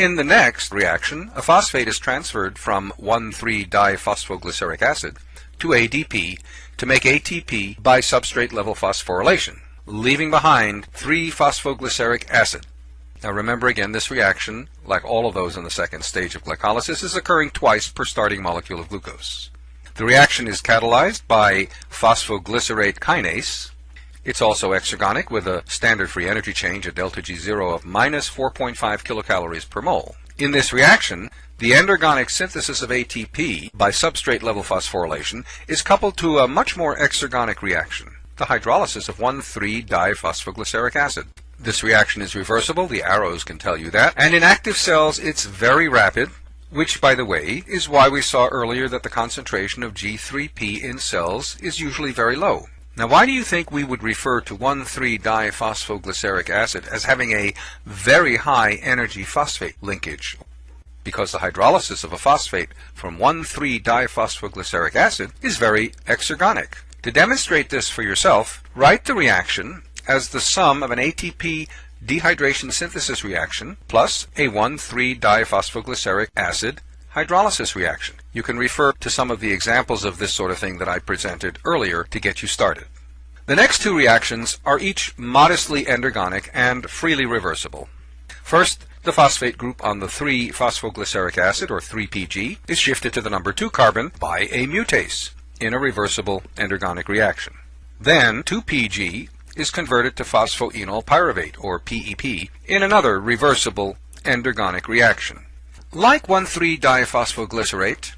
In the next reaction, a phosphate is transferred from 1,3-diphosphoglyceric acid to ADP to make ATP by substrate level phosphorylation, leaving behind 3-phosphoglyceric acid. Now remember again, this reaction, like all of those in the second stage of glycolysis, is occurring twice per starting molecule of glucose. The reaction is catalyzed by phosphoglycerate kinase. It's also exergonic with a standard free energy change at delta G0 of minus 4.5 kilocalories per mole. In this reaction, the endergonic synthesis of ATP by substrate level phosphorylation is coupled to a much more exergonic reaction, the hydrolysis of 1,3-diphosphoglyceric acid. This reaction is reversible, the arrows can tell you that, and in active cells it's very rapid, which, by the way, is why we saw earlier that the concentration of G3P in cells is usually very low. Now, why do you think we would refer to 1,3-diphosphoglyceric acid as having a very high energy phosphate linkage? Because the hydrolysis of a phosphate from 1,3-diphosphoglyceric acid is very exergonic. To demonstrate this for yourself, write the reaction as the sum of an ATP dehydration synthesis reaction plus a 1,3-diphosphoglyceric acid hydrolysis reaction. You can refer to some of the examples of this sort of thing that I presented earlier to get you started. The next two reactions are each modestly endergonic and freely reversible. First, the phosphate group on the 3-phosphoglyceric acid, or 3PG, is shifted to the number 2 carbon by a mutase in a reversible endergonic reaction. Then 2PG is converted to phosphoenol pyruvate, or PEP, in another reversible endergonic reaction. Like 1,3-diphosphoglycerate,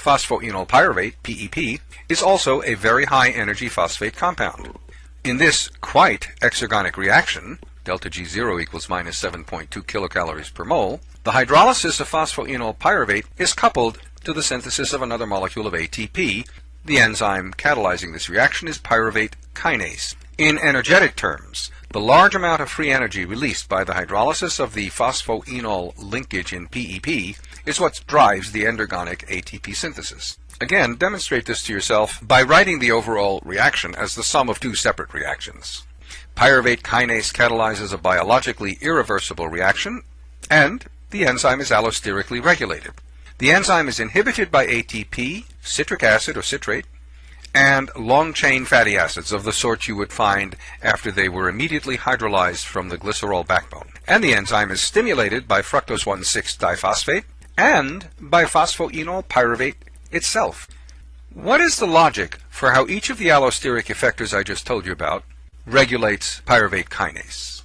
phosphoenol pyruvate, PEP, is also a very high energy phosphate compound. In this quite exergonic reaction, delta G0 equals minus 7.2 kilocalories per mole, the hydrolysis of phosphoenol pyruvate is coupled to the synthesis of another molecule of ATP. The enzyme catalyzing this reaction is pyruvate kinase. In energetic terms, the large amount of free energy released by the hydrolysis of the phosphoenol linkage in PEP is what drives the endergonic ATP synthesis. Again, demonstrate this to yourself by writing the overall reaction as the sum of two separate reactions. Pyruvate kinase catalyzes a biologically irreversible reaction, and the enzyme is allosterically regulated. The enzyme is inhibited by ATP, citric acid or citrate, and long-chain fatty acids of the sort you would find after they were immediately hydrolyzed from the glycerol backbone. And the enzyme is stimulated by fructose 1,6-diphosphate and by phosphoenol pyruvate itself. What is the logic for how each of the allosteric effectors I just told you about regulates pyruvate kinase?